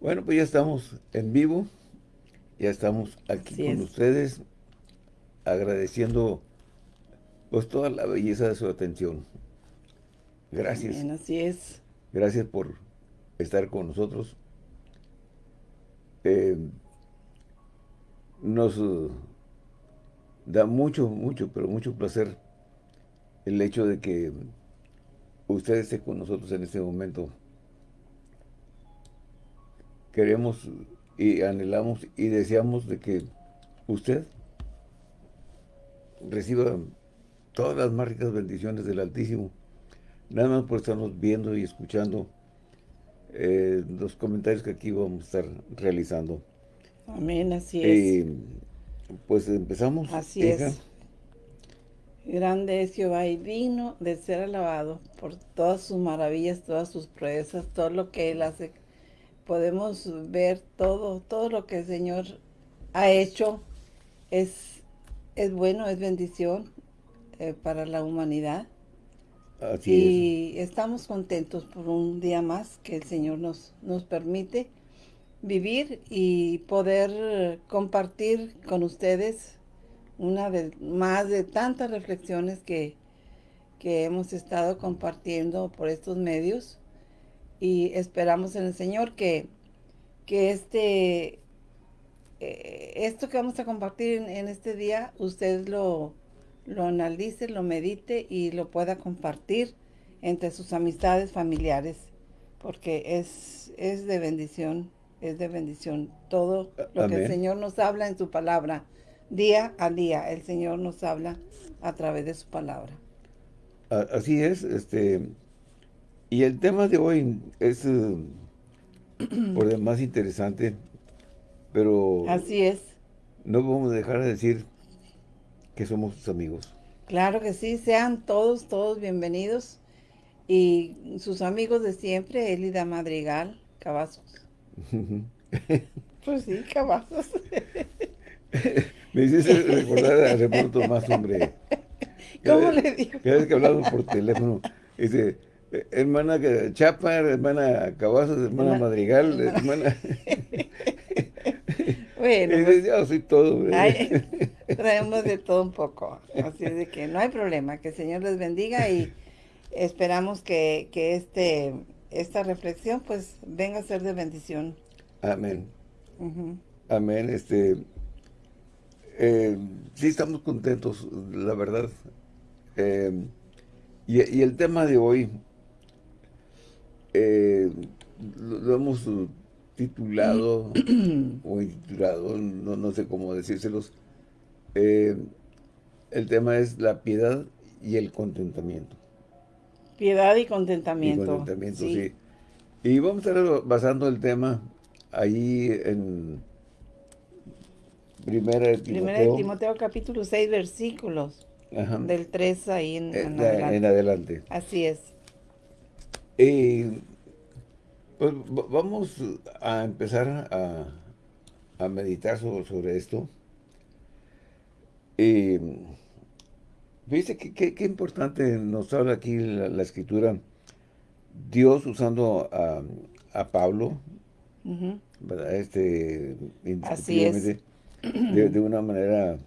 Bueno, pues ya estamos en vivo, ya estamos aquí con ustedes, agradeciendo pues toda la belleza de su atención. Gracias. Bien, así es. Gracias por estar con nosotros. Eh, nos uh, da mucho, mucho, pero mucho placer el hecho de que usted esté con nosotros en este momento. Queremos y anhelamos y deseamos de que usted reciba todas las más ricas bendiciones del Altísimo. Nada más por estarnos viendo y escuchando eh, los comentarios que aquí vamos a estar realizando. Amén, así es. pues empezamos. Así es. Grande es Jehová y digno de ser alabado por todas sus maravillas, todas sus proezas, todo lo que Él hace. Podemos ver todo, todo lo que el Señor ha hecho es, es bueno, es bendición eh, para la humanidad. Así y estamos contentos por un día más que el Señor nos, nos permite vivir y poder compartir con ustedes una de más de tantas reflexiones que, que hemos estado compartiendo por estos medios y esperamos en el Señor que, que este eh, esto que vamos a compartir en, este día usted lo, lo analice, lo medite y lo pueda compartir entre sus amistades familiares porque es, es de bendición es de bendición. Todo lo que el Señor nos habla en su palabra, día a día, el Señor nos habla a través de su palabra. Así es, este, y el tema de hoy es eh, por demás interesante, pero... Así es. No a dejar de decir que somos sus amigos. Claro que sí, sean todos, todos bienvenidos. Y sus amigos de siempre, Elida Madrigal, Cavazos. pues sí, cabazos. Me hiciste recordar a Reporto Más, hombre. ¿Cómo le digo? Cada vez que hablamos por teléfono, dice, hermana Chapa, hermana Cavazos, hermana Madrigal, hermana... Bueno, y pues, yo soy todo. traemos de todo un poco. Así es de que no hay problema. Que el Señor les bendiga y esperamos que, que este esta reflexión pues venga a ser de bendición. Amén. Amén. Este, eh, sí estamos contentos, la verdad. Eh, y, el tema de hoy eh, lo, hemos titulado o intitulado, no, no, sé cómo decírselos. el tema es la piedad y el contentamiento. Piedad y contentamiento. Y contentamiento, sí. Y vamos a estar basando el tema ahí en Primera de Timoteo. Primera de Timoteo capítulo 6 versículos. Del 3 ahí en, eh, en, adelante. Así es. Y pues vamos a empezar a, a meditar sobre, sobre esto. Y Fíjese qué importante nos habla aquí la, escritura. Dios usando a, Pablo, Este, Así es. De, una manera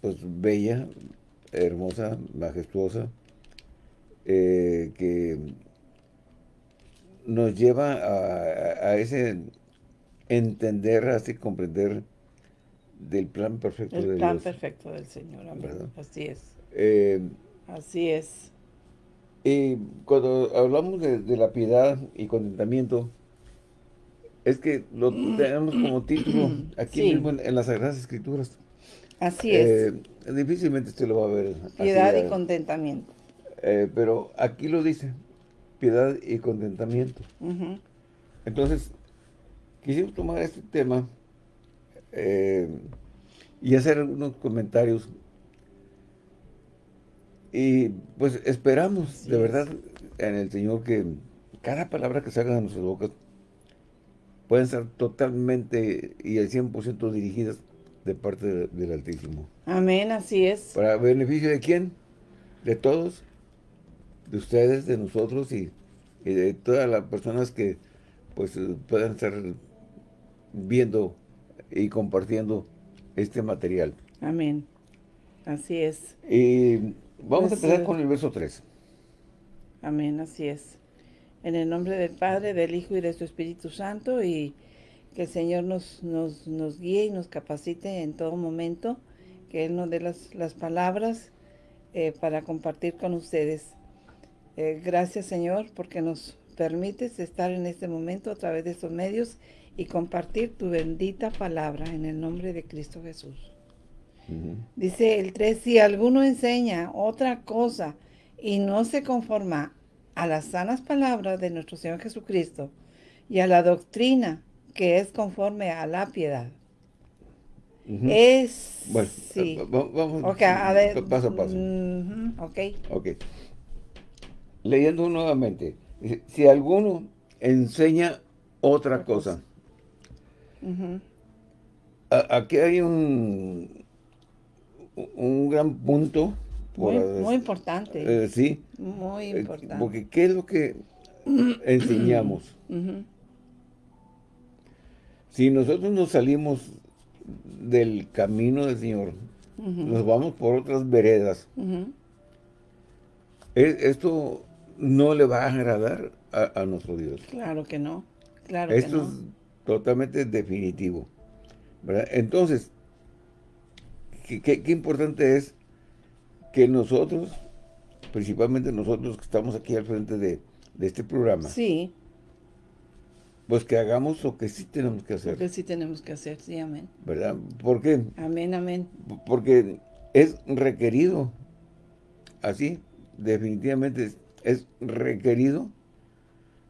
pues bella, hermosa, majestuosa, eh, que nos lleva a, ese entender, así comprender del plan perfecto de Dios. El plan perfecto del Señor, Así es. Eh, Así es. Y cuando hablamos de, la piedad y contentamiento, es que lo tenemos como título aquí mismo en, las Sagradas Escrituras. Así es. Eh, difícilmente usted lo va a ver. Piedad y contentamiento. Eh, pero aquí lo dice, piedad y contentamiento. Entonces, quisimos tomar este tema y hacer algunos comentarios y pues esperamos de verdad en el Señor que cada palabra que salga de nuestras bocas pueden ser totalmente y al 100% dirigidas de parte del Altísimo. Amén, así es. ¿Para beneficio de quién? De todos, de ustedes, de nosotros y, de todas las personas que pues puedan estar viendo y compartiendo este material. Amén. Así es. Y vamos a empezar con el verso 3. Amén, así es. En el nombre del Padre, del Hijo y de su Espíritu Santo y que el Señor nos, nos, nos guíe y nos capacite en todo momento, que Él nos dé las, las palabras eh, para compartir con ustedes. Eh, gracias Señor porque nos permites estar en este momento a través de estos medios y compartir tu bendita palabra en el nombre de Cristo Jesús. Dice el 3, si alguno enseña otra cosa y no se conforma a las sanas palabras de nuestro Señor Jesucristo y a la doctrina que es conforme a la piedad. Es... Bueno, sí. vamos a ver, paso a paso. ok. Ok. Leyendo nuevamente. Si alguno enseña otra cosa. aquí hay un, un gran punto. muy, importante. Eh, sí. Muy eh, importante. porque ¿qué es lo que enseñamos? Si nosotros nos salimos del camino del Señor, nos vamos por otras veredas, esto no le va a agradar a, nuestro Dios. Claro que no. Claro esto que no. es totalmente definitivo. Entonces, qué, importante es que nosotros, principalmente nosotros que estamos aquí al frente de, este programa, sí. pues que hagamos lo que sí tenemos que hacer. Lo que sí tenemos que hacer, sí, amén. ¿Verdad? ¿Por qué? Amén, amén. Porque es requerido, así, definitivamente es requerido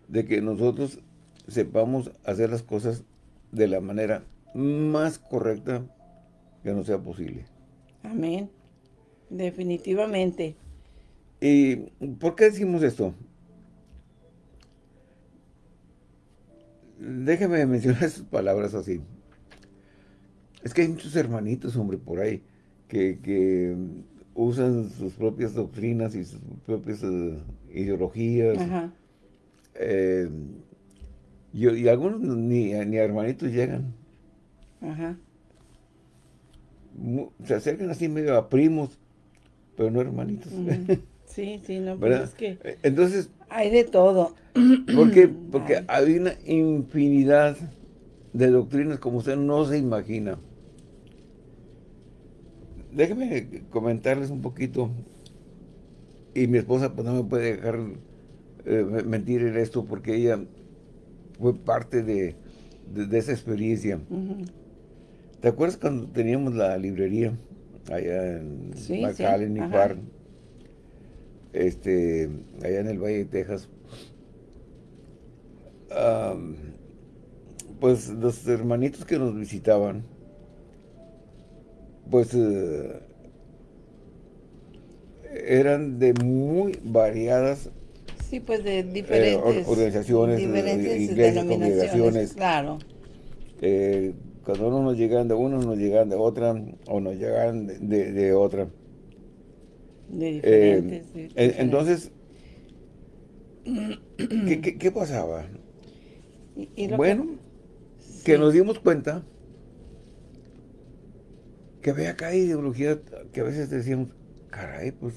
de que nosotros sepamos hacer las cosas de la manera más correcta que no sea posible. Amén. Definitivamente. ¿Y por qué decimos esto? Déjeme mencionar esas palabras así. Es que hay muchos hermanitos, hombre, por ahí, que, usan sus propias doctrinas y sus propias eh, ideologías. Ajá. Eh, y, algunos ni, ni hermanitos llegan. Ajá se acercan así medio a primos, pero no hermanitos. Sí, sí, no, pero pues es que... Eh, entonces... Hay de todo. Porque, porque hay una infinidad de doctrinas como usted no se imagina. Déjeme comentarles un poquito, y mi esposa pues no me puede dejar eh, mentir en esto, porque ella fue parte de, esa experiencia. ¿Te acuerdas cuando teníamos la librería allá en sí, McAllen y Park? Este, allá en el Valle de Texas. pues los hermanitos que nos visitaban, pues eh, eran de muy variadas Sí, pues de eh, organizaciones, diferentes iglesias, congregaciones. Claro. Eh, cuando uno nos llegan de uno, nos llegan de otra, o nos llegan de, otra. De diferentes. Eh, entonces, ¿qué, pasaba? bueno, que, nos dimos cuenta que había acá ideología que a veces decíamos, caray, pues,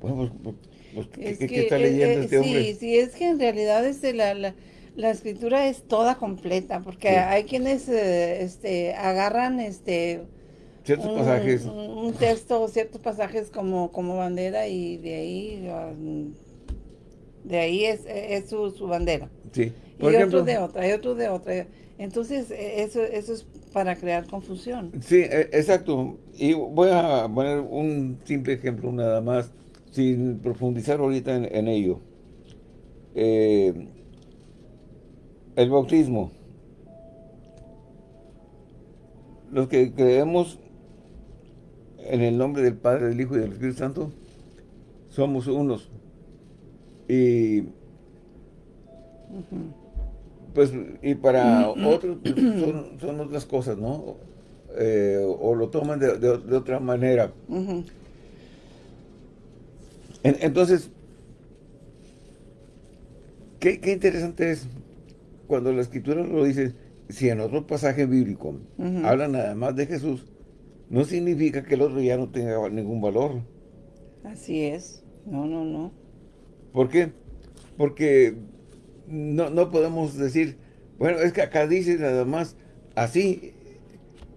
bueno, pues, pues, pues ¿qué, está leyendo eh, este hombre? Sí, sí, es que en realidad este, la, la la escritura es toda completa, porque hay quienes eh, este, agarran este ciertos un, pasajes. Un, texto, ciertos pasajes como, como bandera y de ahí um, de ahí es, es su, su, bandera. Sí. y otros de otra, y otros de otra. Entonces, e, eso, eso es para crear confusión. Sí, e, exacto. Y voy a poner un simple ejemplo nada más, sin profundizar ahorita en, en ello. Eh, el bautismo. Los que creemos en el nombre del Padre, del Hijo y del Espíritu Santo, somos unos. Y pues y para otros pues, son, otras cosas, ¿no? Eh, o lo toman de, otra manera. entonces, qué, qué interesante es cuando la escritura lo dice, si en otro pasaje bíblico hablan nada más de Jesús, no significa que el otro ya no tenga ningún valor. Así es. No, no, no. ¿Por qué? Porque no, no podemos decir, bueno, es que acá dice nada más así,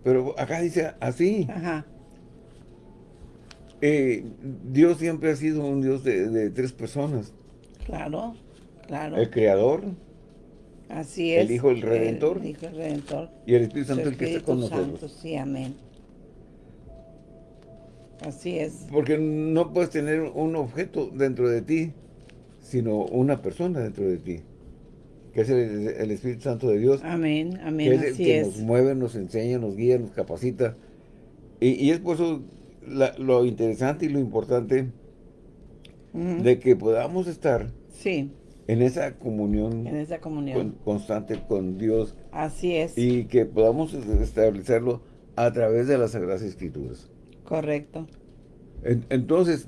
pero acá dice así. Ajá. Eh, Dios siempre ha sido un Dios de, tres personas. Claro, claro. El Creador. Así es. El Hijo, el Redentor. El Hijo, el Redentor. Y el Espíritu Santo, el, que está con nosotros. sí, amén. Así es. Porque no puedes tener un objeto dentro de ti, sino una persona dentro de ti, que es el, Espíritu Santo de Dios. Amén, amén, que es el que nos mueve, nos enseña, nos guía, nos capacita. Y, es por eso lo interesante y lo importante de que podamos estar sí. en esa comunión, en esa comunión. constante con Dios. Así es. Y que podamos establecerlo a través de las Sagradas Escrituras. Correcto. entonces,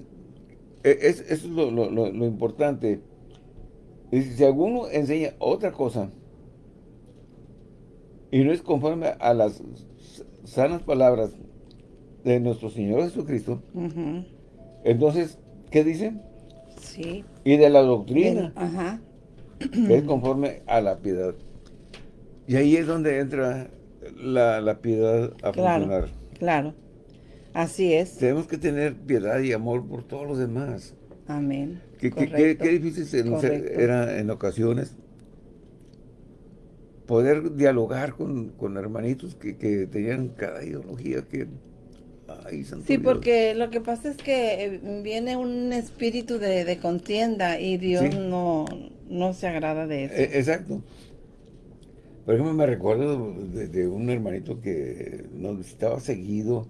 e, es, eso es lo, importante. Y si alguno enseña otra cosa y no es conforme a las sanas palabras de nuestro Señor Jesucristo, entonces, ¿qué dice? Sí. Y de la doctrina, Ajá. que es conforme a la piedad. Y ahí es donde entra la, piedad a funcionar. Claro. Así es. Tenemos que tener piedad y amor por todos los demás. Amén. Qué, difícil era en ocasiones poder dialogar con, hermanitos que, tenían cada ideología que... Ay, sí, porque lo que pasa es que eh, viene un espíritu de, contienda y Dios no, no se agrada de eso. E, exacto. Por ejemplo, me recuerdo de, de, un hermanito que nos visitaba seguido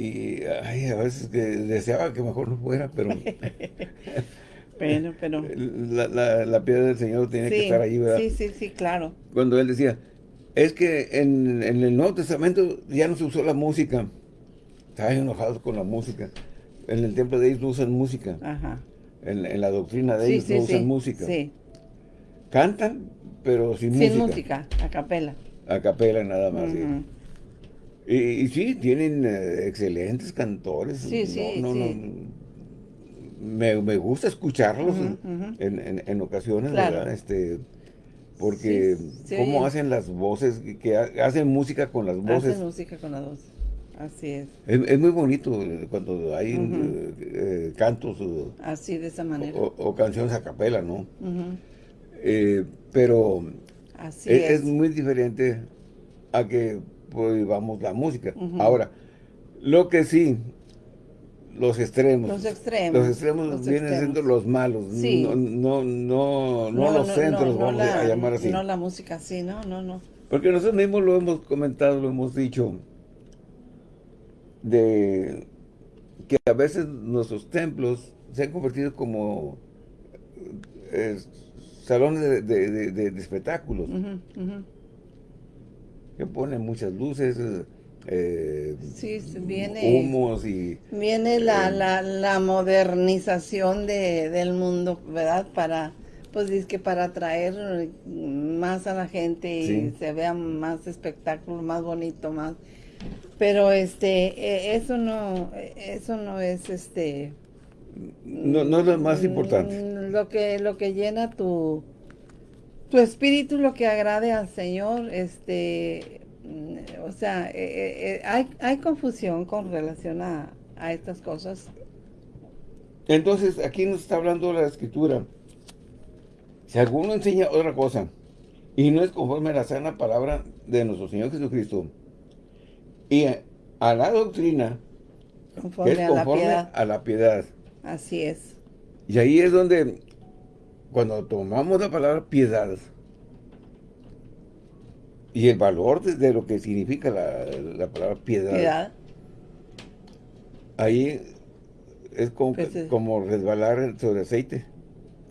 y ay, a veces que deseaba que mejor no fuera, pero... pero, pero... La, la, piedra del Señor tiene que estar ahí, ¿verdad? Sí, sí, sí, claro. Cuando él decía, es que en, el Nuevo Testamento ya no se usó la música. Estaban enojados con la música. En el templo de ellos no usan música. Ajá. En, la doctrina de ellos no usan música. Sí. Cantan, pero sin, música. Sin música, a capela. A capela nada más, y, sí, tienen eh, excelentes cantores. Sí, sí, Me, gusta escucharlos En, ocasiones, ¿verdad? Este, porque cómo hacen las voces, que hacen música con las voces. Hacen música con las voces, así es. Es, muy bonito eh, cuando hay eh, cantos. Así, de esa manera. O, canciones a capela, ¿no? pero así es, es muy diferente a que vamos la música. Ahora, lo que sí, los extremos. Los extremos. Los extremos vienen siendo los malos. No, no, no, no, los centros, vamos a llamar así. No la música, sí, no, no, no. Porque nosotros mismos lo hemos comentado, lo hemos dicho, de que a veces nuestros templos se han convertido como eh, salones de, espectáculos que pone muchas luces, eh, viene, humos y... Viene la, eh, la, modernización de, del mundo, ¿verdad? Para, pues es que para atraer más a la gente y se vea más espectáculo, más bonito, más... Pero este, e, eso no, eso no es este... No, no es lo más importante. Lo que, lo que llena tu tu espíritu lo que agrade al Señor, este, mm, o sea, eh, eh, eh, hay, hay, confusión con relación a, estas cosas. Entonces, aquí nos está hablando la Escritura. Si alguno enseña otra cosa y no es conforme a la sana palabra de nuestro Señor Jesucristo y a, la doctrina, conforme, es conforme a la piedad. Así es. Y ahí es donde cuando tomamos la palabra piedad y el valor de, lo que significa la, palabra piedad, ahí es como, pues como resbalar sobre aceite.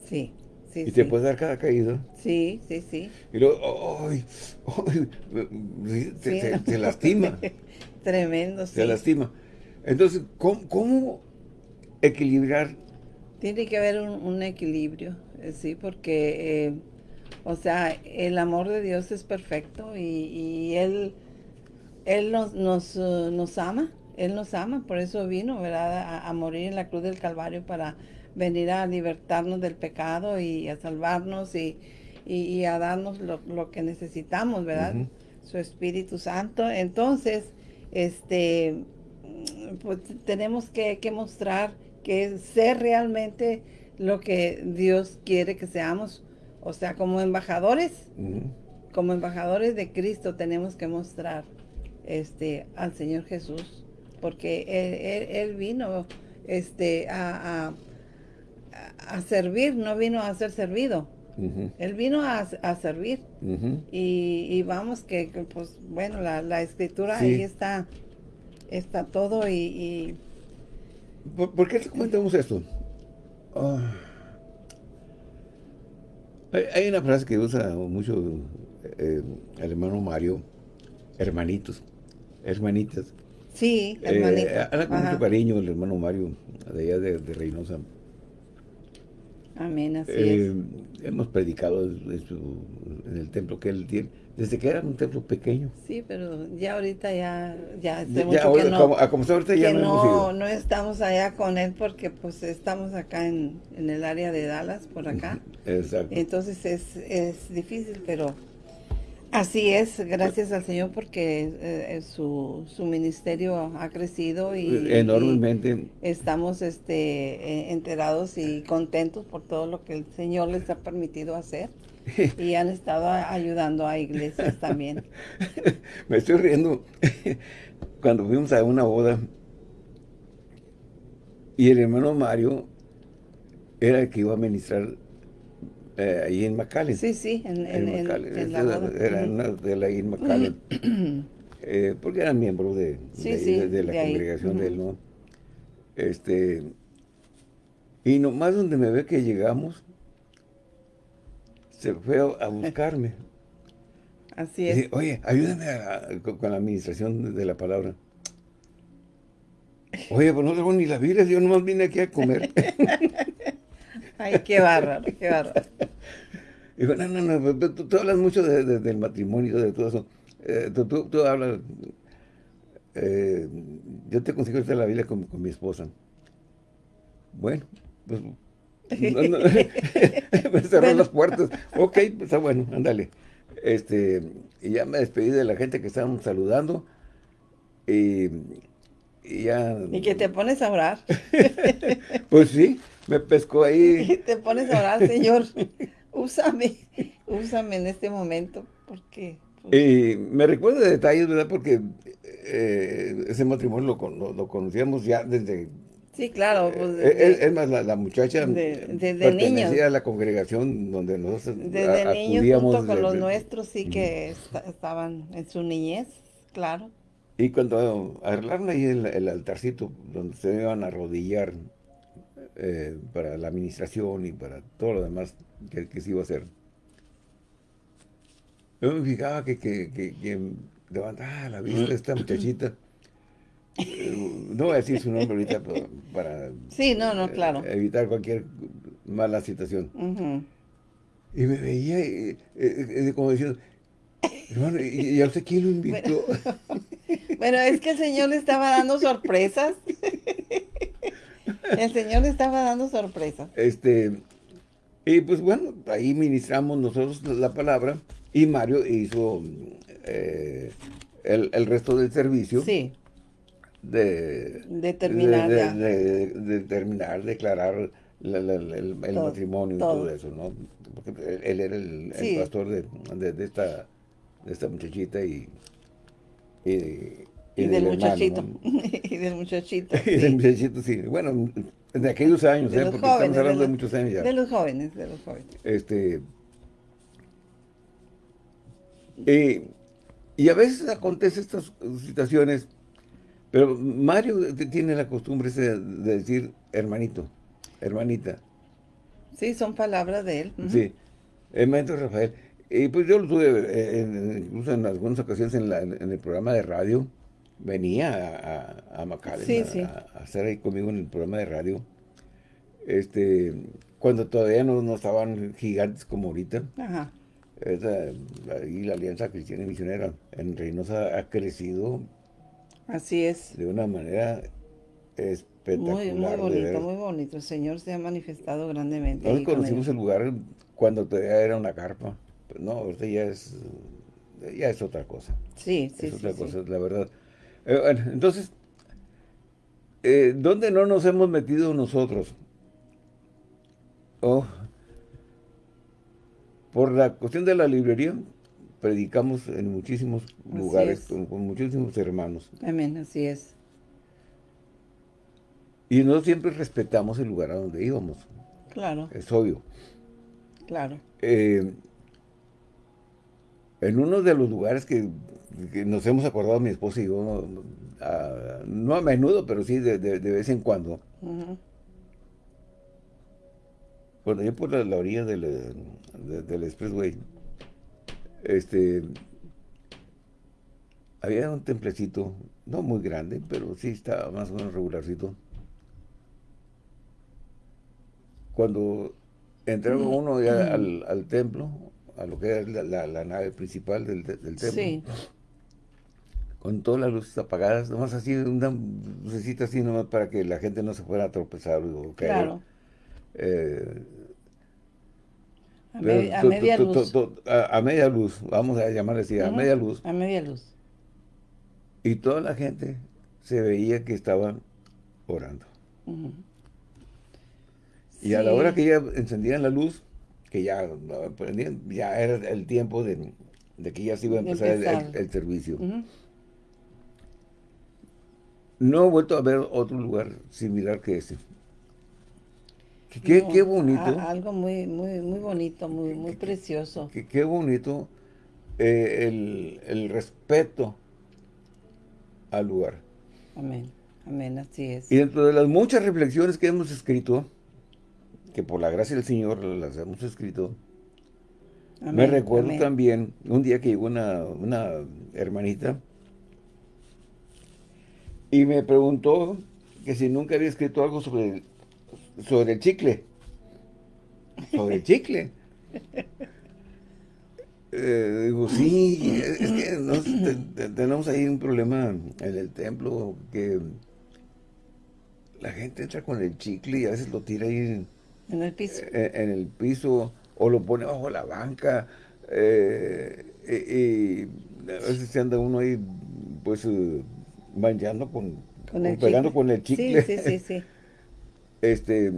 Sí. Sí, y te puede dar cada caída. Sí, sí, sí. Y luego, ¡ay! Se, lastima. Tremendo, Se lastima. Entonces, ¿cómo, equilibrar? Tiene que haber un equilibrio. Eh, sí, porque, eh, O sea, el amor de Dios es perfecto y, y Él, él nos, nos, uh, nos, ama, Él nos ama, por eso vino, ¿verdad? A, morir en la cruz del Calvario para venir a libertarnos del pecado y a salvarnos y, y, a darnos lo, lo, que necesitamos, ¿verdad? Su Espíritu Santo. Entonces, este, pues tenemos que, que mostrar que ser realmente lo que Dios quiere que seamos. O sea, como embajadores, como embajadores de Cristo tenemos que mostrar este, al Señor Jesús. Porque Él, vino este, a, a, servir, no vino a ser servido. Él vino a, servir. y, vamos que, pues, bueno, la, escritura ahí está, está todo y... ¿Por, qué te comentamos esto? Ah. Hay, una frase que usa mucho eh, el hermano Mario, hermanitos, hermanitas. Sí, eh, hermanitas. habla con mucho cariño el hermano Mario, de allá de, de Reynosa. Amén, así eh, Hemos predicado en, el templo que él tiene, desde que era un templo pequeño. Sí, pero ya ahorita ya, ya hace mucho que no, como, ahorita ya no, no, estamos allá con él porque pues estamos acá en, en el área de Dallas, por acá. Exacto. Entonces es, es difícil, pero Así es, gracias al Señor porque eh, eh, su, su, ministerio ha crecido y enormemente. estamos este, eh, enterados y contentos por todo lo que el Señor les ha permitido hacer y han estado ayudando a iglesias también. Me estoy riendo cuando fuimos a una boda y el hermano Mario era el que iba a ministrar eh, ahí en McAllen. Sí, sí, en, en, en, en la boda. Era una de la en McAllen. eh, porque eran miembros de, sí, de, sí, de, la congregación de él, ¿no? Este, y nomás donde me ve que llegamos, se fue a buscarme. Así es. Dice, Oye, ayúdame con, la administración de la palabra. Oye, pues no tengo ni la Biblia, yo nomás vine aquí a comer. Ay, qué bárbaro, qué bárbaro. Digo, no, no, no, tú, hablas mucho del matrimonio, de todo eso. Eh, tú, hablas... Eh, yo te consigo estar la Biblia con, mi esposa. Bueno, pues... me cerró las puertas. Ok, pues está bueno, ándale. Este, y ya me despedí de la gente que estaban saludando. Y, y ya... Y que te pones a orar. pues sí, me pescó ahí. Te pones a orar, Señor, úsame, úsame en este momento, porque... Pues, y me recuerda detalles, ¿verdad? Porque eh, ese matrimonio lo, lo, conocíamos ya desde... Sí, claro. Pues, eh, es, más, la, muchacha de, desde niños. a la congregación donde nosotros Desde niños junto con los nuestros, sí que estaban en su niñez, claro. Y cuando arreglaron ahí el, el altarcito donde se iban a arrodillar eh, para la administración y para todo lo demás que, se iba a hacer. Yo me fijaba que, que, que, levantaba la vista de esta muchachita. Eh, no voy a decir su nombre ahorita para sí, no, no, claro. evitar cualquier mala situación. Y me veía eh, como diciendo, hermano, ¿y, a usted quién lo invitó? bueno, es que el Señor le estaba dando sorpresas. El Señor le estaba dando sorpresa. Este, y pues bueno, ahí ministramos nosotros la palabra y Mario hizo eh, el, resto del servicio. Sí. De, terminar, de, terminar, declarar el, matrimonio y todo eso, ¿no? Porque él era el, pastor de, esta, de esta muchachita y, y y, del, muchachito. y del muchachito. y del muchachito, sí. Bueno, de aquellos años, ¿eh? porque estamos hablando de, muchos años ya. De los jóvenes, de los jóvenes. Este. Y, y a veces acontecen estas situaciones, pero Mario tiene la costumbre de decir hermanito, hermanita. Sí, son palabras de él. Sí, hermanito Rafael. Y pues yo lo tuve, eh, incluso en algunas ocasiones en, la, en el programa de radio, venía a, a, a, estar ahí conmigo en el programa de radio. Este, cuando todavía no, no estaban gigantes como ahorita. esa, ahí la Alianza Cristiana y Misionera en Reynosa ha crecido. Así es. De una manera espectacular. Muy, muy bonito, muy bonito. El Señor se ha manifestado grandemente. Nosotros conocimos el lugar cuando todavía era una carpa. no, ahorita ya es, ya es otra cosa. Sí, sí, Es sí, otra sí. cosa, la verdad. Eh, bueno, entonces, eh, ¿dónde no nos hemos metido nosotros? Oh, por la cuestión de la librería, predicamos en muchísimos lugares, es. con, con muchísimos hermanos. Amén, así es. Y no siempre respetamos el lugar a donde íbamos, Claro, es obvio. claro. Eh, en uno de los lugares que, que nos hemos acordado mi esposa y yo, no, a- no a menudo, pero sí de, de- de vez en cuando, Ujú. por ahí por la, la orilla del, de- del expressway, este, había un templecito, no muy grande, pero sí estaba más o menos regularcito. Cuando entraba uno ya al, al templo, a lo que era la, la- la nave principal del, del templo, Sí, con todas las luces apagadas, nomás así, una lucecita así nomás para que la gente no se fuera a tropezar o caer. claro. Eh, A, me- media to- luz. to- a, a media luz, vamos a llamarle así, a media luz. A media luz. Y toda la gente se veía que estaban orando. Y a la hora que ya encendían la luz, que ya prendían, ya era el tiempo de, de que ya se iba a empezar el, el- empezar. el servicio. No he vuelto a ver otro lugar similar que ese. Qué, qué- No, qué bonito, a- algo muy, muy, muy bonito, muy, muy precioso. qué, qué bonito eh, el, el respeto al lugar. Amén, amén, así es. Y dentro de las muchas reflexiones que hemos escrito, que por la gracia del Señor las hemos escrito, me recuerdo amén. también un día que llegó una, una hermanita y me preguntó que si nunca había escrito algo sobre sobre el chicle. Sobre el chicle. Eh, digo, sí, es que nos- te- te- tenemos ahí un problema en el templo que la gente entra con el chicle y a veces lo tira ahí en, En el piso. en- en el piso o lo pone bajo la banca eh, y, y a veces se anda uno ahí pues eh, manchando con, pegando chicle. con el chicle. Sí, sí, sí, sí. Este,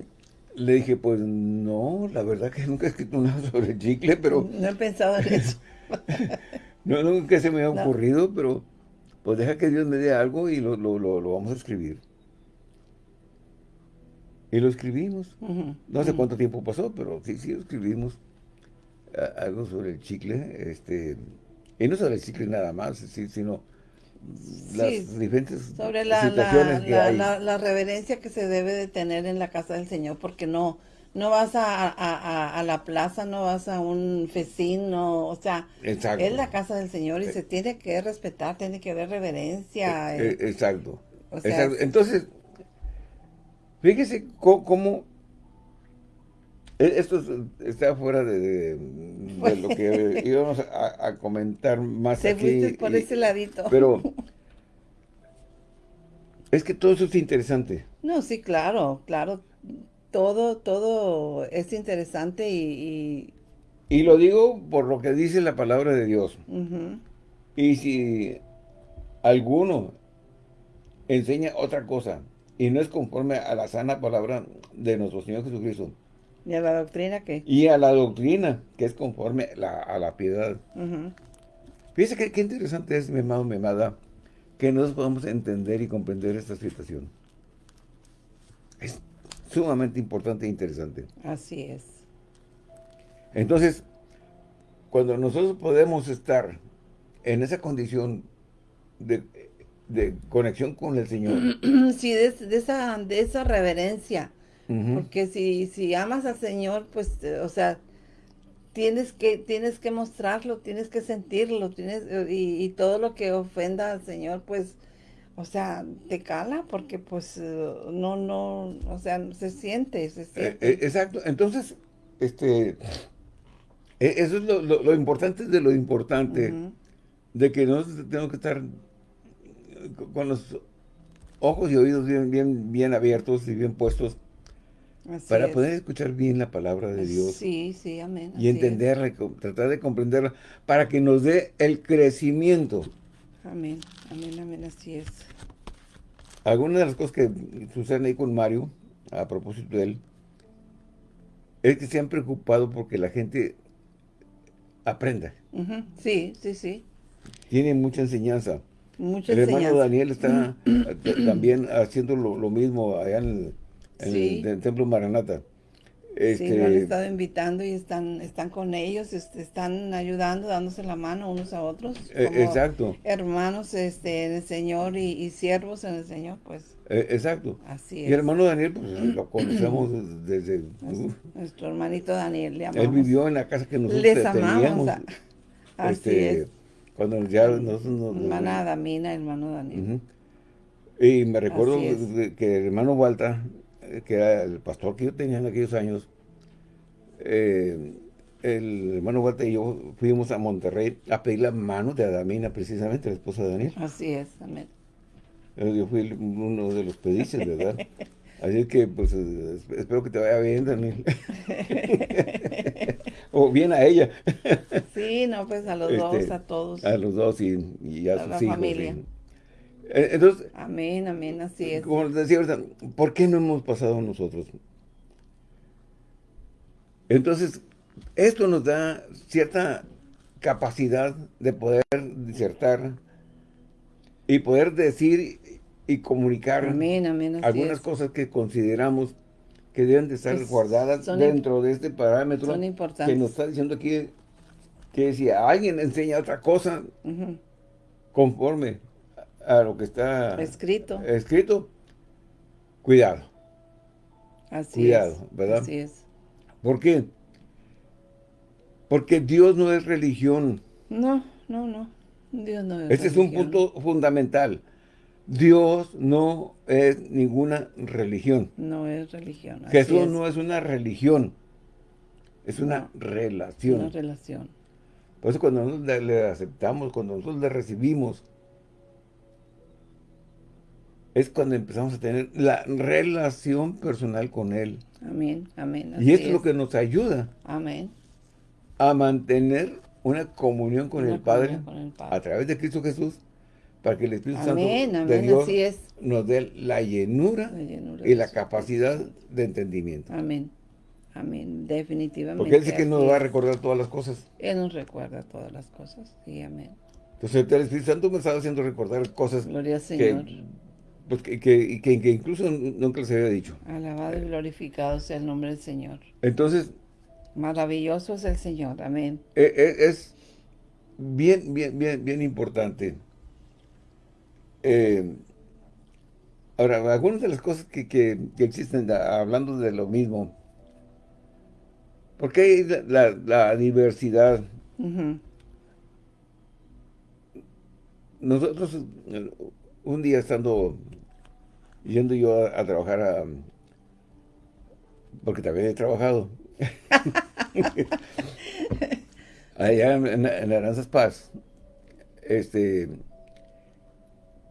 le dije, pues no, la verdad que nunca he escrito nada sobre el chicle, pero No he pensado en eso. no, nunca se me ha No. ocurrido, pero pues deja que Dios me dé algo y lo, lo, lo, lo vamos a escribir. Y lo escribimos. No sé cuánto tiempo pasó, pero sí, sí escribimos algo sobre el chicle, este, y no sobre el chicle nada más, sí, sino las Sí, diferentes Sobre la, situaciones la, que la, hay. la- la reverencia que se debe de tener en la casa del Señor, porque no, no vas a, a, a- a la plaza, no vas a un festín, no, o sea, Exacto. es la casa del Señor y se tiene que respetar, tiene que haber reverencia. Eh, eh, eh, exacto. o sea, exacto. es- Entonces, fíjese cómo, eh, esto es- está fuera de, de- de lo que íbamos a, a comentar más te aquí. fuiste por y- ese ladito. Pero es que todo eso es interesante. No, sí, claro, claro. Todo, todo es interesante y, Y lo digo por lo que dice la palabra de Dios. Y si alguno enseña otra cosa y no es conforme a la sana palabra de nuestro Señor Jesucristo y a la doctrina que. y a la doctrina que es conforme la- a la piedad. Fíjese que, qué interesante es, mi amado, mi amada, que nosotros podamos entender y comprender esta situación. Es sumamente importante e interesante. así es. Entonces, cuando nosotros podemos estar en esa condición de, de conexión con el Señor, Sí, de, de esa, de esa reverencia. Porque si, si amas al Señor, pues, eh, o sea, tienes que, tienes que mostrarlo, tienes que sentirlo, tienes, eh, y, y todo lo que ofenda al Señor, pues, o sea, te cala, porque pues eh, no, no, o sea, se siente, se siente. eh, exacto. Entonces, este, E, eso es lo, importante de lo importante, de que nosotros tenemos que estar con los ojos y oídos bien, bien, bien abiertos y bien puestos para poder escuchar bien la palabra de Dios. Sí, sí, amén. Y entenderla, tratar de comprenderla, para que nos dé el crecimiento. Amén, amén, amén, así es. Algunas de las cosas que suceden ahí con Mario, a propósito de él, es que se han preocupado porque la gente aprenda. Sí, sí, sí. Tiene mucha enseñanza. Mucha el hermano Daniel está también haciendo lo, mismo allá en el, Templo Maranata. Este, sí, lo han estado invitando y están, están con ellos, este, están ayudando, dándose la mano unos a otros. Eh, exacto. Hermanos este, en el Señor y, siervos en el Señor, pues. Eh, exacto. Así es. Y el hermano Daniel, pues lo conocemos desde... Nuestro hermanito Daniel, le amamos. Él vivió en la casa que nosotros Les amamos. Así este, es. Cuando ya nosotros nos... Hermana Damina, hermano Daniel. Y me recuerdo que el hermano Walter que era el pastor que yo tenía en aquellos años, eh, el hermano Walter y yo fuimos a Monterrey a pedir la mano de Adamina, precisamente, la esposa de Daniel. Así es, amén. Yo fui uno de los pedices, ¿verdad? Así que, pues, espero que te vaya bien, Daniel. o bien a ella. sí, no, pues a los dos, este, a todos. A los dos y, a, sus la hijos. familia. Entonces, amén, amén, así es. Como les decía ahorita, ¿por qué no hemos pasado nosotros? Entonces, esto nos da cierta capacidad de poder disertar y poder decir y comunicar algunas cosas que consideramos que deben de estar guardadas dentro de este parámetro que nos está diciendo aquí que si alguien enseña otra cosa conforme a lo que está escrito, escrito cuidado. Así cuidado, es, ¿verdad? Así es. ¿Por qué? Porque Dios no es religión. No, no, no. Dios no es Este es un punto fundamental. Dios no es ninguna religión. No es religión. Jesús no es una religión. Es una relación. Una relación. Por eso cuando nosotros le aceptamos, cuando nosotros le recibimos, es cuando empezamos a tener la relación personal con Él. Amén, amén. y esto es lo que nos ayuda. Amén. A mantener una comunión con, el, Padre, a través de Cristo Jesús, para que el Espíritu Santo de Dios nos dé la llenura, y la capacidad de entendimiento. Amén. Amén, definitivamente. Porque Él dice que nos va a recordar todas las cosas. Él nos recuerda todas las cosas, sí, amén. Entonces el Espíritu Santo me estaba haciendo recordar cosas Gloria al Señor. Pues que, que, que, incluso nunca les había dicho. Alabado y glorificado sea el nombre del Señor. Entonces... Maravilloso es el Señor, amén. E, e, es, bien, bien, bien, bien importante. Eh, ahora, algunas de las cosas que, que, existen, hablando de lo mismo, porque hay la, la diversidad. Nosotros, un día estando yendo yo a, trabajar a, porque también he trabajado allá en, en, Aranzas Paz este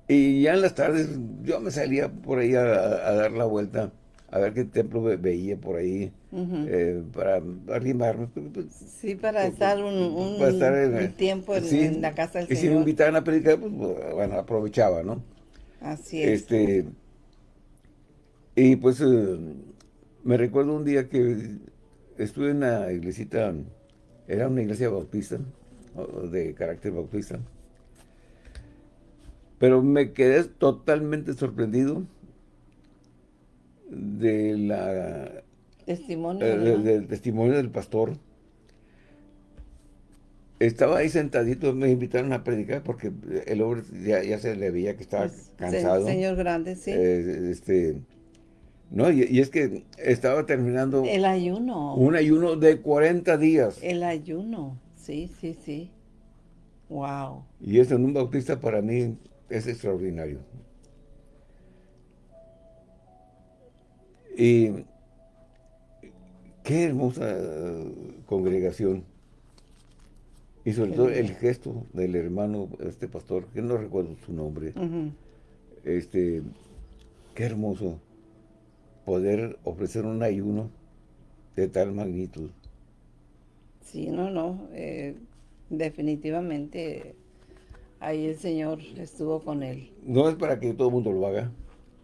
y ya en las tardes yo me salía por ahí a, dar la vuelta a ver qué templo veía por ahí eh, para arrimarme. Pues, pues, sí, para estar un, tiempo en, la casa del y Señor. Y si me invitaban a predicar, pues bueno, aprovechaba, ¿no? Así es. Este, y pues eh, me recuerdo un día que estuve en una iglesita, era una iglesia bautista, de carácter bautista, pero me quedé totalmente sorprendido de la testimonio, eh, del testimonio del pastor. Estaba ahí sentadito, me invitaron a predicar porque el hombre ya, se le veía que estaba pues, cansado. Señor grande, sí. Eh, este, no, y, es que estaba terminando... El ayuno. Un ayuno de 40 días. El ayuno, sí, sí, sí. Wow. Y eso en un bautista para mí es extraordinario. Y qué hermosa congregación. Y sobre todo el gesto del hermano, este pastor, que no recuerdo su nombre, este, qué hermoso poder ofrecer un ayuno de tal magnitud. Sí, no, no, eh, definitivamente ahí el Señor estuvo con él. No es para que todo el mundo lo haga.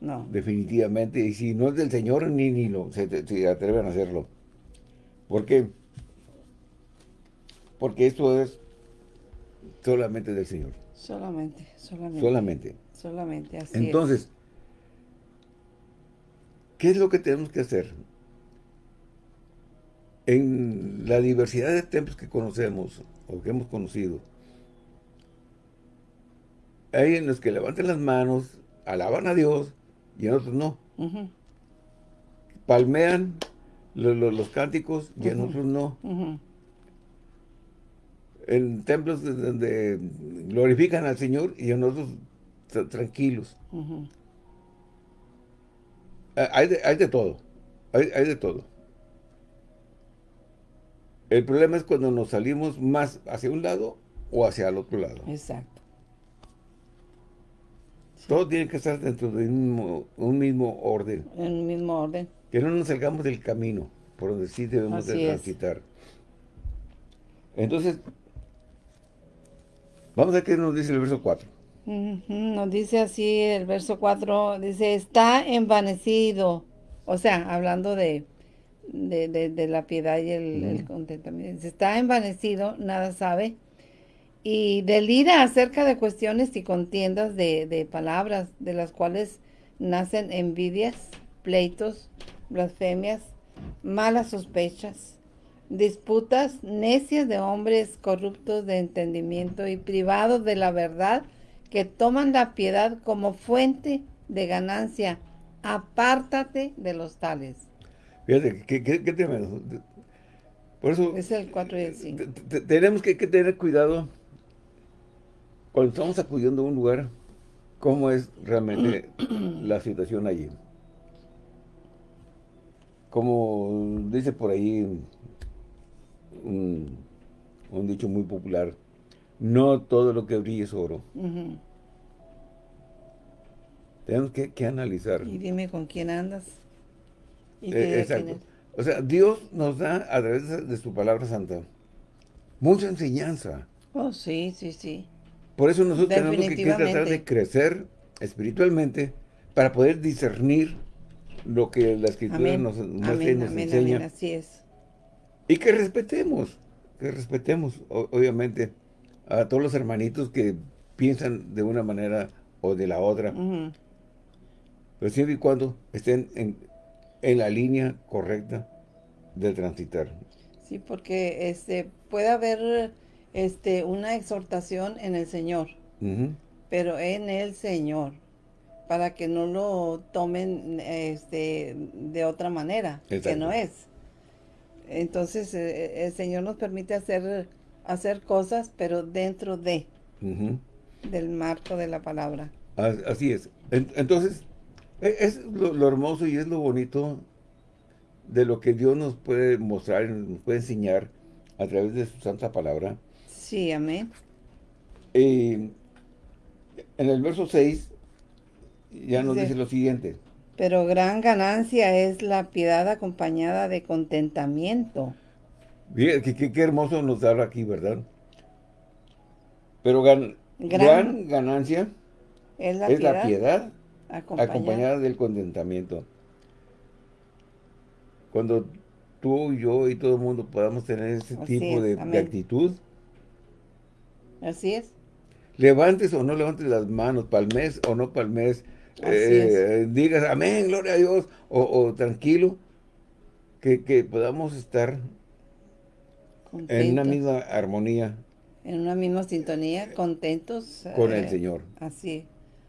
No. Definitivamente. Y si no es del Señor, ni, ni lo, se, atreven a hacerlo. ¿Por qué? Porque esto es solamente del Señor. Solamente, solamente. Solamente. Solamente, así Entonces, ¿qué es lo que tenemos que hacer? En la diversidad de templos que conocemos, o que hemos conocido, hay en los que levantan las manos, alaban a Dios, y en otros no. Palmean los cánticos, y en otros no. En templos donde glorifican al Señor, y en otros tranquilos. Hay, de, todo. Hay, hay de todo. El problema es cuando nos salimos más hacia un lado o hacia el otro lado. Exacto. Todo tiene que estar dentro de un mismo, orden. En un mismo orden. Que no nos salgamos del camino por donde sí debemos de transitar. Entonces, vamos a ver qué nos dice el verso 4. Nos dice así el verso 4, dice, está envanecido. O sea, hablando de, de, la piedad y el, el contentamiento. Dice, está envanecido, nada sabe y delira acerca de cuestiones y contiendas de, palabras, de las cuales nacen envidias, pleitos, blasfemias, malas sospechas, disputas necias de hombres corruptos de entendimiento y privados de la verdad, que toman la piedad como fuente de ganancia. Apártate de los tales. Fíjate, qué, qué, tremendo. Por eso... Es el 4 y el 5. Tenemos que tener cuidado cuando estamos acudiendo a un lugar, ¿cómo es realmente la situación allí? Como dice por ahí un, dicho muy popular, no todo lo que brilla es oro. Tenemos que, analizar. Y dime con quién andas. Eh, exacto. O sea, Dios nos da a través de su palabra santa mucha enseñanza. Oh, sí, sí, sí. Por eso nosotros tenemos que, tratar de crecer espiritualmente para poder discernir lo que la Escritura nos nos enseña. así es. Y que respetemos, que respetemos, obviamente, a todos los hermanitos que piensan de una manera o de la otra. Pero siempre y cuando estén en, en, la línea correcta de transitar. Sí, porque este puede haber este, una exhortación en el Señor, pero en el Señor, para que no lo tomen este, de otra manera, que no es. Entonces, eh, el Señor nos permite hacer, hacer cosas, pero dentro de, del marco de la palabra. Así es. Entonces, e, es lo, hermoso y es lo bonito de lo que Dios nos puede mostrar, nos puede enseñar a través de su santa palabra, Sí, amén. en el verso 6 ya nos dice, lo siguiente. Pero gran ganancia es la piedad acompañada de contentamiento. Bien, qué, hermoso nos habla aquí, ¿verdad? Pero gran, ganancia es la piedad, acompañada. del contentamiento. Cuando tú, y yo y todo el mundo podamos tener ese tipo de, actitud, Así es. Levantes o no levantes las manos, palmes o no palmes, eh, digas amén, gloria a Dios, o, tranquilo, que, podamos estar en una misma armonía. En una misma sintonía, contentos. Con el eh, Señor. Así,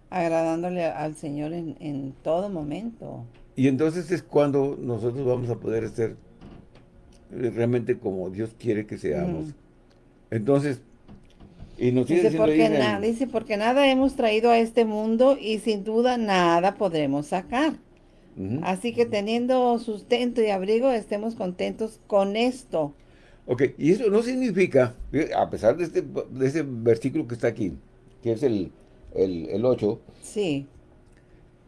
agradándole al Señor en, todo momento. Y entonces es cuando nosotros vamos a poder ser realmente como Dios quiere que seamos. Entonces, dice, porque nada, dice, porque nada hemos traído a este mundo y sin duda nada podremos sacar. Así que teniendo sustento y abrigo, estemos contentos con esto. Ok, y eso no significa, a pesar de este, de ese versículo que está aquí, que es el, el, 8, sí.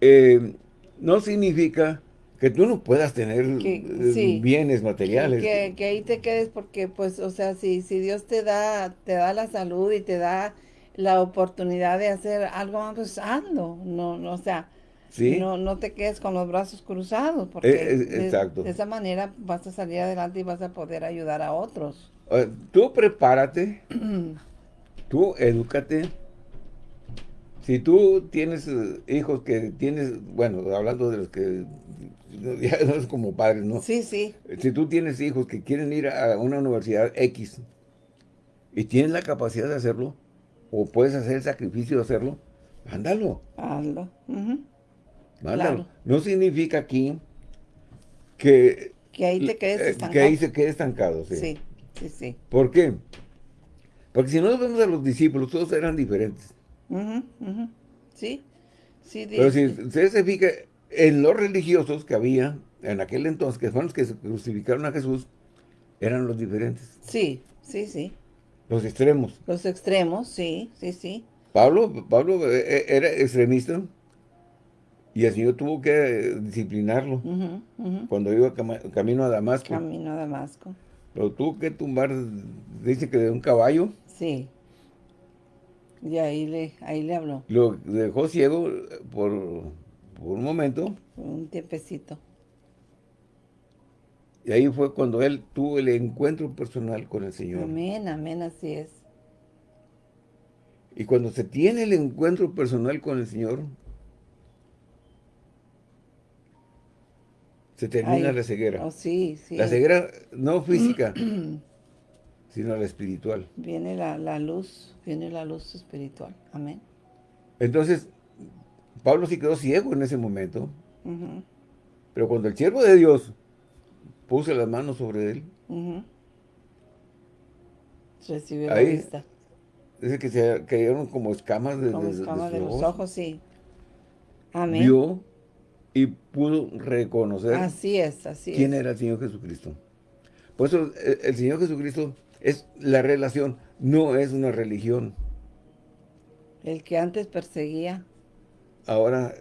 Eh, no significa que tú no puedas tener eh, bienes materiales. Que, ahí te quedes porque, pues, o sea, si, si Dios te da, te da la salud y te da la oportunidad de hacer algo pues hazlo. No, no, o sea, no, no te quedes con los brazos cruzados porque eh, de, esa manera vas a salir adelante y vas a poder ayudar a otros. Tú prepárate, tú edúcate, si tú tienes eh, hijos que tienes, bueno, hablando de los que ya no es como padres, ¿no? Sí, sí. Si tú tienes hijos que quieren ir a una universidad X y tienes la capacidad de hacerlo, o puedes hacer el sacrificio de hacerlo, mándalo. Hazlo. Mándalo. No significa aquí que... Que ahí te quedes estancado. Que ahí se quede estancado, sí. Sí, sí, sí. ¿Por qué? Porque si no vemos a los discípulos, todos eran diferentes. Sí, sí. Pero si usted se fija en los religiosos que había en aquel entonces, que fueron los que crucificaron a Jesús, eran los diferentes. Sí, sí, sí. Los extremos. Los extremos, sí, sí, sí. Pablo, Pablo eh, eh, era extremista y el Señor tuvo que disciplinarlo cuando iba camino a Damasco. Camino a Damasco. Pero tuvo que tumbar, dice que de un caballo. Sí. Y ahí le, ahí le habló. Lo dejó ciego por, un momento. Un tiempecito. Y ahí fue cuando él tuvo el encuentro personal con el Señor. Amén, amén, así es. Y cuando se tiene el encuentro personal con el Señor, se termina la ceguera. Oh, sí, sí. La ceguera no física, sino la espiritual. Viene la, luz, viene la luz espiritual. Amén. Entonces, Pablo sí quedó ciego en ese momento. Pero cuando el siervo de Dios puso las manos sobre él, recibió la vista. Dice que se cayeron como escamas de, como escamas de, los ojos. sí. Amén. Vio y pudo reconocer así es, así quién era el Señor Jesucristo. Por eso el Señor Jesucristo es la relación, no es una religión. El que antes perseguía. Ahora,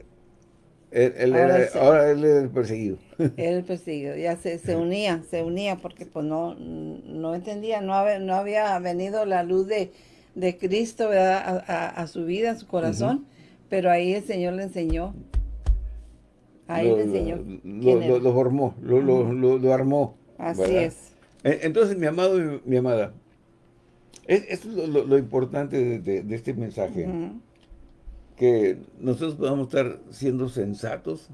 él, ahora, era, ahora él es el perseguido. Él el perseguido, ya se, se, unía, se unía porque pues no, no entendía, no había, no había venido la luz de, de Cristo A, su vida, a su corazón, pero ahí el Señor le enseñó. Ahí le enseñó. Lo, lo, formó, lo, lo, armó. Así es. E, entonces, mi amado y mi amada, esto es lo, importante de, este mensaje. Que nosotros podamos estar siendo sensatos.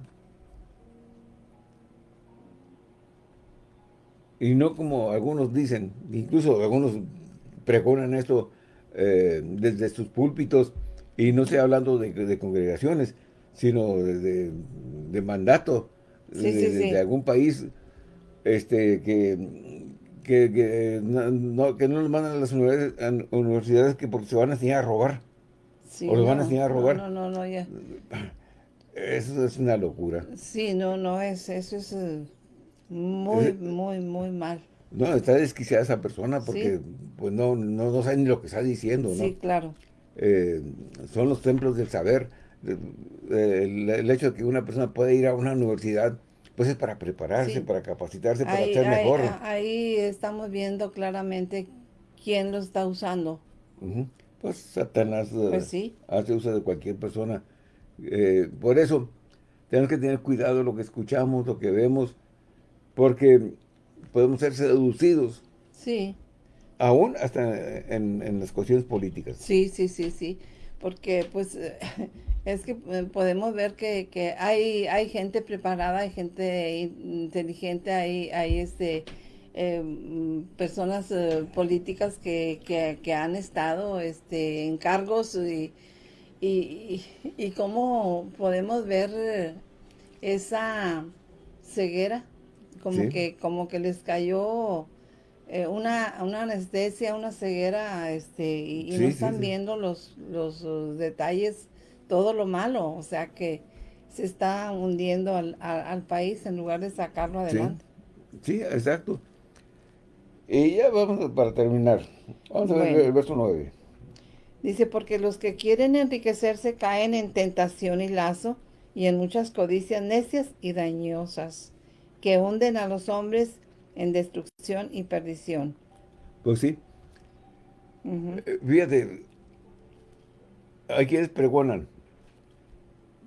Y no como algunos dicen, incluso algunos pregonan esto eh, desde sus púlpitos, y no estoy hablando de, congregaciones, sino de, de mandato de, algún país este que que, no, que no los mandan a las universidades, que porque se van a enseñar a robar. o los van a enseñar a robar. No, no, no, ya. Eso es una locura. Sí, no, no, es, eso es eh, muy, muy, muy mal. No, está desquiciada esa persona porque pues no, no, no sabe ni lo que está diciendo, ¿no? Sí, claro. Eh, son los templos del saber. El, hecho de que una persona pueda ir a una universidad pues es para prepararse, para capacitarse, para ser mejor. Ahí estamos viendo claramente quién lo está usando. Pues Satanás eh, pues hace uso de cualquier persona. Eh, por eso tenemos que tener cuidado lo que escuchamos, lo que vemos, porque podemos ser seducidos. Sí. Aún hasta en, en las cuestiones políticas. Sí, sí, sí, sí. Porque pues es que eh, podemos ver que, hay, hay gente preparada, hay gente inteligente, hay, hay este, eh, personas eh, políticas que, han estado este, en cargos y, y, cómo podemos ver esa ceguera, como, que, como que les cayó una, una anestesia, una ceguera, este, y, no están viendo los, los detalles todo lo malo, o sea que se está hundiendo al, país en lugar de sacarlo adelante. Sí, exacto. Y ya vamos para terminar. Vamos a ver el verso 9. Dice, porque los que quieren enriquecerse caen en tentación y lazo y en muchas codicias necias y dañosas que hunden a los hombres en destrucción y perdición. Pues sí. Eh, fíjate, hay quienes pregonan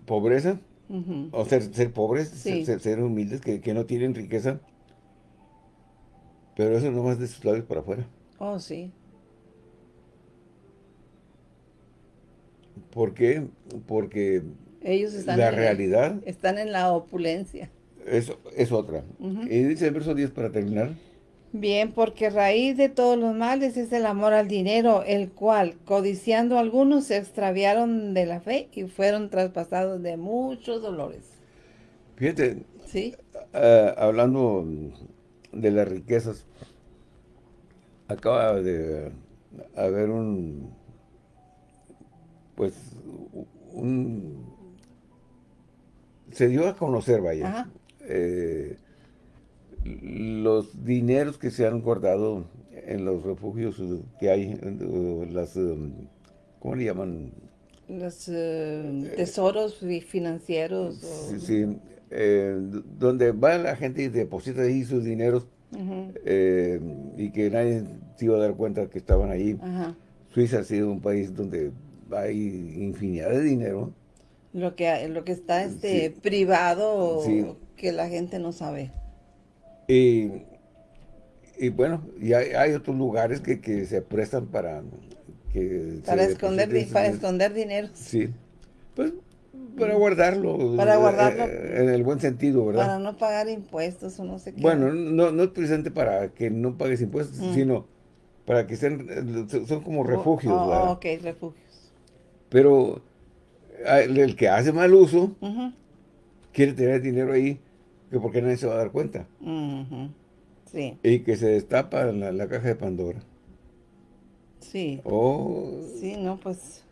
pobreza, o ser, ser pobres, ser, humildes, que, que, no tienen riqueza, pero eso no más de sus labios para afuera. Oh, sí. ¿Por qué? Porque ellos están la realidad... están en la opulencia. Es, es otra. Y dice el verso 10 para terminar. Bien, porque raíz de todos los males es el amor al dinero, el cual, codiciando algunos, se extraviaron de la fe y fueron traspasados de muchos dolores. Fíjate, ¿Sí? Ah, hablando de las riquezas, acaba de haber un, pues, un, se dio a conocer, vaya, eh, los dineros que se han guardado en los refugios que hay, las, um, ¿cómo le llaman? Los eh, tesoros financieros. Sí, sí eh, donde va la gente y deposita ahí sus dineros y que nadie se iba a dar cuenta que estaban ahí. Suiza ha sido un país donde hay infinidad de dinero. Lo que, lo que está este privado que la gente no sabe. Y, y bueno, y hay, otros lugares que, se prestan para que para esconder para esconder dinero. Sí. Pues para guardarlo. Para guardarlo. Eh, en el buen sentido, ¿verdad? Para no pagar impuestos o no sé qué. Bueno, no, no es precisamente para que no pagues impuestos, mm. sino para que sean, son como oh, refugios, oh, ¿verdad? ok, refugios. Pero el que hace mal uso quiere tener dinero ahí que porque nadie se va a dar cuenta. Sí. Y que se destapa la, la caja de Pandora. Sí. Oh. Sí, no, pues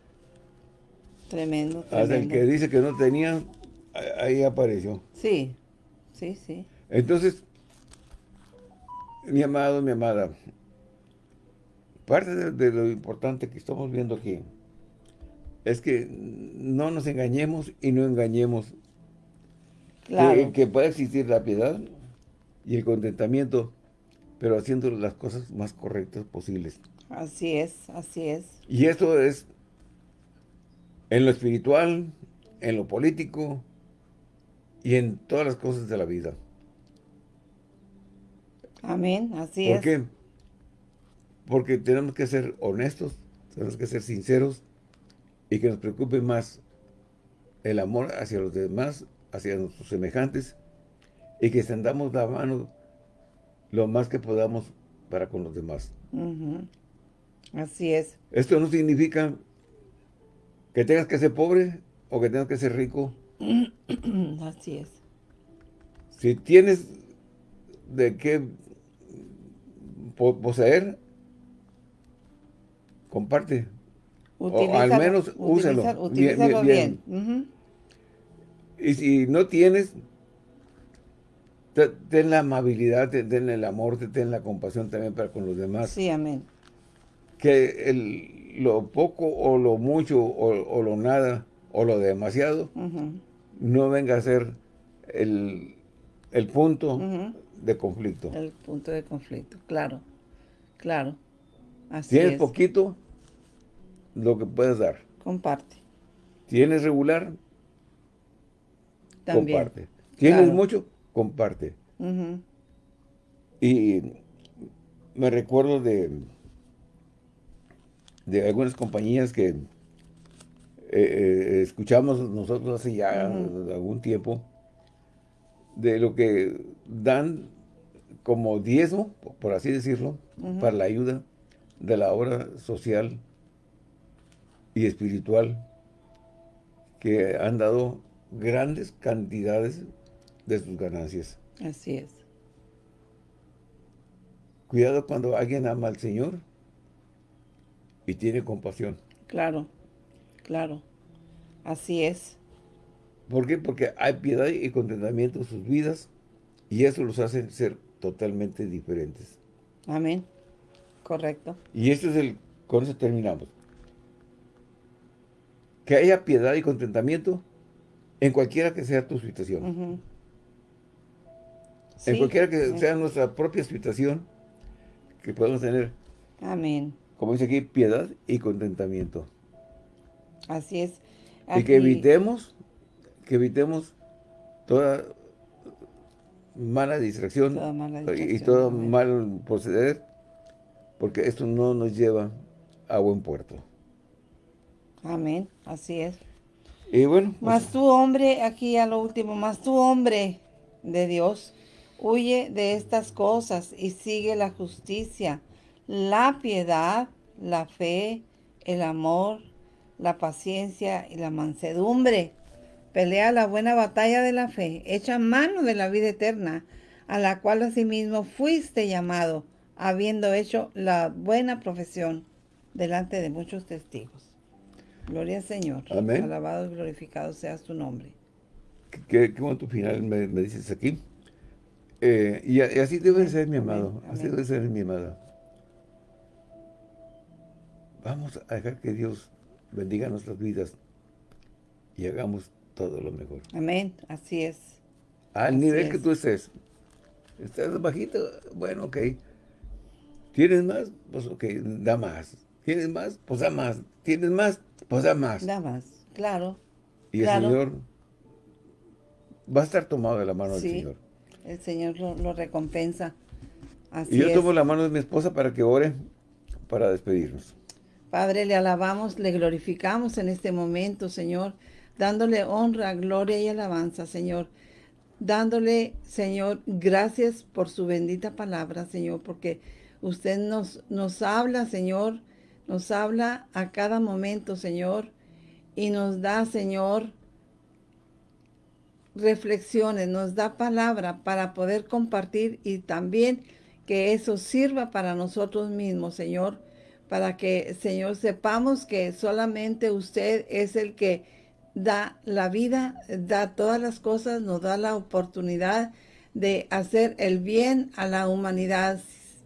tremendo, tremendo. Hasta el que dice que no tenía, ahí apareció. Sí, sí, sí. Entonces, mi amado, mi amada, parte de lo importante que estamos viendo aquí es que no nos engañemos y no engañemos. Claro. Que, pueda existir la piedad y el contentamiento, pero haciendo las cosas más correctas posibles. Así es, así es. Y esto es en lo espiritual, en lo político y en todas las cosas de la vida. Amén, así es. ¿Por qué? Porque tenemos que ser honestos, tenemos que ser sinceros y que nos preocupe más el amor hacia los demás, hacia nuestros semejantes, y que extendamos la mano lo más que podamos para con los demás. Así es. Esto no significa que tengas que ser pobre o que tengas que ser rico. Así es. Si tienes de qué poseer, comparte o al menos úselo. bien. Y si no tienes, ten la amabilidad, ten el amor, ten la compasión también para con los demás. Sí, amén. Que el, lo poco o lo mucho o, lo nada o lo demasiado no venga a ser el, punto de conflicto. El punto de conflicto, claro, claro. Así Tienes poquito, lo que puedes dar. Comparte. ¿Tienes regular? También. Comparte. ¿Tienes mucho? Comparte. Y me recuerdo de, de algunas compañías que eh, eh, escuchamos nosotros hace ya algún tiempo, de lo que dan como diezmo, por así decirlo, para la ayuda de la obra social y espiritual que han dado grandes cantidades de sus ganancias. Así es. Cuidado cuando alguien ama al Señor y tiene compasión. Claro, claro. Así es. ¿Por qué? Porque hay piedad y contentamiento en sus vidas y eso los hace ser totalmente diferentes. Amén. Correcto. Y este es el, con eso terminamos. Que haya piedad y contentamiento en cualquiera que sea tu situación. en cualquiera que sea nuestra propia situación que podamos tener. Amén. Como dice aquí, piedad y contentamiento. Así es. Y que evitemos, que evitemos toda mala distracción, y todo mal proceder, porque esto no nos lleva a buen puerto. Amén, así es. Y bueno. Pues más tu hombre, aquí a lo último, más tu hombre de Dios, huye de estas cosas y sigue la justicia, la piedad, la fe, el amor, la paciencia y la mansedumbre. Pelea la buena batalla de la fe, echa mano de la vida eterna, a la cual asimismo fuiste llamado, habiendo hecho la buena profesión delante de muchos testigos. Gloria al Señor. Amén. Alabado y glorificado sea su nombre. Qué, qué final me, dices aquí. Eh, y, así debe ser, mi amado. Así debe ser, mi amada. Vamos a dejar que Dios bendiga nuestras vidas y hagamos todo lo mejor. Amén, así es. Al nivel que tú estés. Estás bajito, bueno, ok. ¿Tienes más? Pues ok, da más. ¿Tienes más? Pues da más. ¿Tienes más? Pues da más. Da más, claro. Y el Señor va a estar tomado de la mano del Señor. el Señor lo, recompensa. Así y yo tomo la mano de mi esposa para que ore para despedirnos. Padre, le alabamos, le glorificamos en este momento, Señor dándole honra, gloria y alabanza, Señor. Dándole, Señor, gracias por su bendita palabra, Señor, porque usted nos, nos habla, Señor, nos habla a cada momento, Señor, y nos da, Señor, reflexiones, nos da palabra para poder compartir y también que eso sirva para nosotros mismos, Señor, para que, Señor, sepamos que solamente usted es el que da la vida, da todas las cosas, nos da la oportunidad de hacer el bien a la humanidad,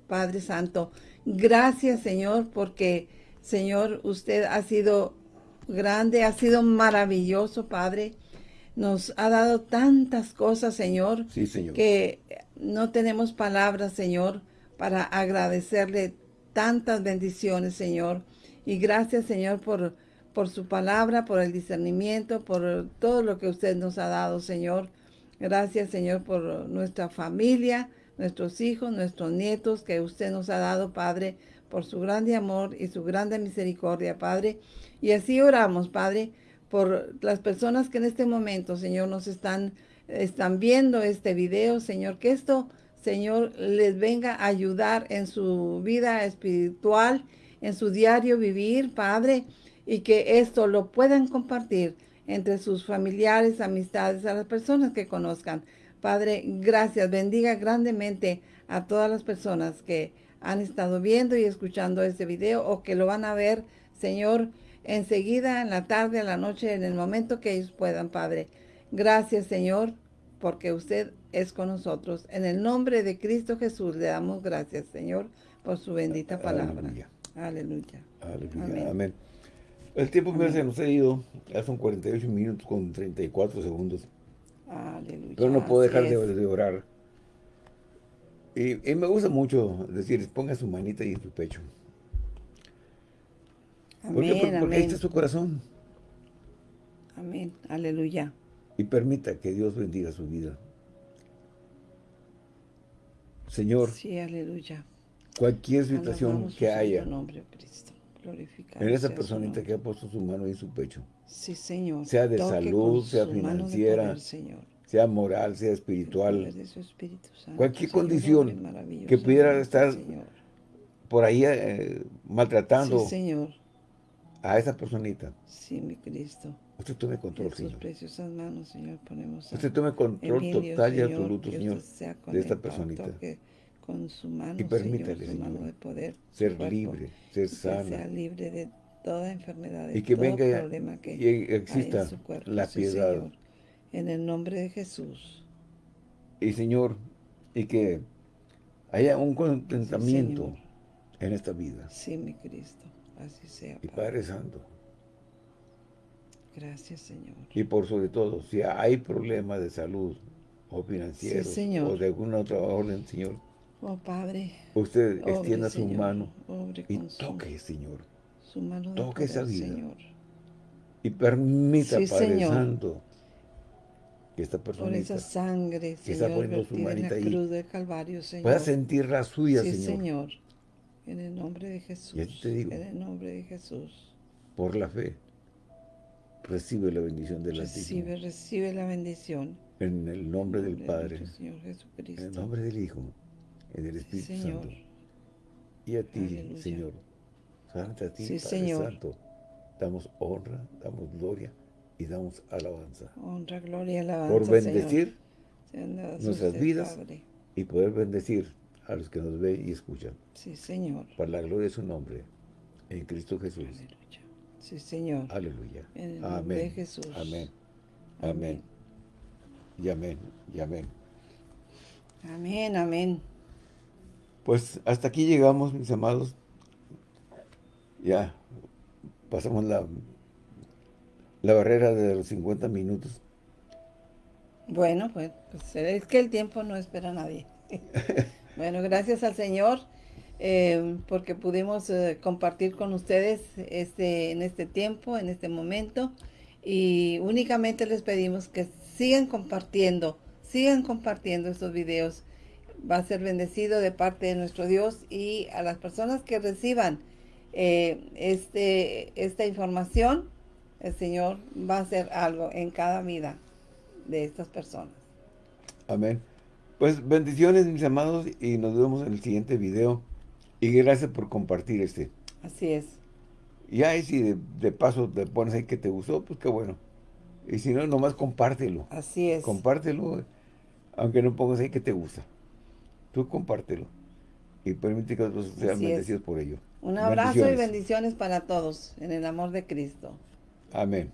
Padre Santo. Gracias, Señor, porque, Señor, usted ha sido grande, ha sido maravilloso, Padre. Nos ha dado tantas cosas, Señor, sí, señor. que no tenemos palabras, Señor, para agradecerle tantas bendiciones, Señor. Y gracias, Señor, por por su palabra, por el discernimiento, por todo lo que usted nos ha dado, Señor. Gracias, Señor, por nuestra familia, nuestros hijos, nuestros nietos que usted nos ha dado, Padre, por su grande amor y su grande misericordia, Padre. Y así oramos, Padre, por las personas que en este momento, Señor, nos están, están viendo este video, Señor, que esto, Señor, les venga a ayudar en su vida espiritual, en su diario vivir, Padre, y que esto lo puedan compartir entre sus familiares, amistades, a las personas que conozcan. Padre, gracias, bendiga grandemente a todas las personas que han estado viendo y escuchando este video o que lo van a ver, Señor, enseguida, en la tarde, en la noche, en el momento que ellos puedan, Padre. Gracias, Señor, porque usted es con nosotros. En el nombre de Cristo Jesús le damos gracias, Señor, por su bendita palabra. Aleluya. Aleluya. Amén. El tiempo que se nos ha ido, ya son 48 minutos con 34 segundos. Aleluya. Pero no puedo dejar de, orar. Y, me gusta mucho decir, ponga su manita ahí en su pecho. Amén, porque, porque ahí está su corazón. Amén, aleluya. Y permita que Dios bendiga su vida. Señor, sí, aleluya. cualquier situación que haya, nombre, Cristo en esa personita que ha puesto su mano en su pecho. Sí, Señor. Sea de salud, sea financiera, sea moral, sea espiritual. cualquier condición que pudiera estar por ahí eh, maltratando a esa personita. Sí, mi Cristo. Usted tome control, Señor. preciosas manos, Señor, ponemos Usted tome control total y absoluto, Señor, de esta personita con su mano, y permítale, Señor, su mano de poder, ser libre, ser sana. sea libre de toda enfermedad, y que venga que y exista la piedad. en el nombre de Jesús. Y Señor, y que haya un contentamiento en esta vida. Sí, mi Cristo, así sea. Y Padre Santo. Gracias, Señor. Y por sobre todo, si hay problemas de salud o financieros o de alguna otra orden, Señor. Oh, Padre. Usted extienda su mano y toque, Señor. Su mano toque esa vida. Señor. Y permita, Padre Santo, que esta persona esa sangre, que está poniendo su manita ahí, cruz del Calvario, Señor. pueda sentir la suya, sí, Señor. Señor. En el nombre de Jesús. Y te digo, en el nombre de Jesús. Por la fe, recibe la bendición del Altísimo. Recibe, recibe la bendición. En el nombre del Padre. Señor Jesucristo. En el nombre del Hijo. En el Espíritu Santo. Y a ti, Señor. Santo a ti, Padre Santo. Damos honra, damos gloria y damos alabanza. Honra, gloria y alabanza, Por bendecir nuestras vidas y poder bendecir a los que nos ven y escuchan. Sí, Señor. Para la gloria de su nombre, en Cristo Jesús. Aleluya. Sí, Señor. Aleluya. En el nombre de Jesús. Amén. Amén. Y amén. Y amén. Amén, amén. Pues hasta aquí llegamos, mis amados. Ya pasamos la la barrera de los 50 minutos. Bueno, pues, pues, es que el tiempo no espera a nadie. bueno, gracias al Señor eh, porque pudimos eh, compartir con ustedes este, en este tiempo, en este momento. Y únicamente les pedimos que sigan compartiendo, sigan compartiendo estos videos. Va a ser bendecido de parte de nuestro Dios y a las personas que reciban eh, este, esta información, el Señor va a hacer algo en cada vida de estas personas. Amén. Pues bendiciones mis amados y nos vemos en el siguiente video. Y gracias por compartir este. Así es. Y ahí si de, paso te pones ahí que te gustó, pues qué bueno. Y si no, nomás compártelo. Así es. Compártelo, aunque no pongas ahí que te gusta. Tú compártelo. Y permite que otros sean bendecidos por ello. Un abrazo y bendiciones para todos en el amor de Cristo. Amén.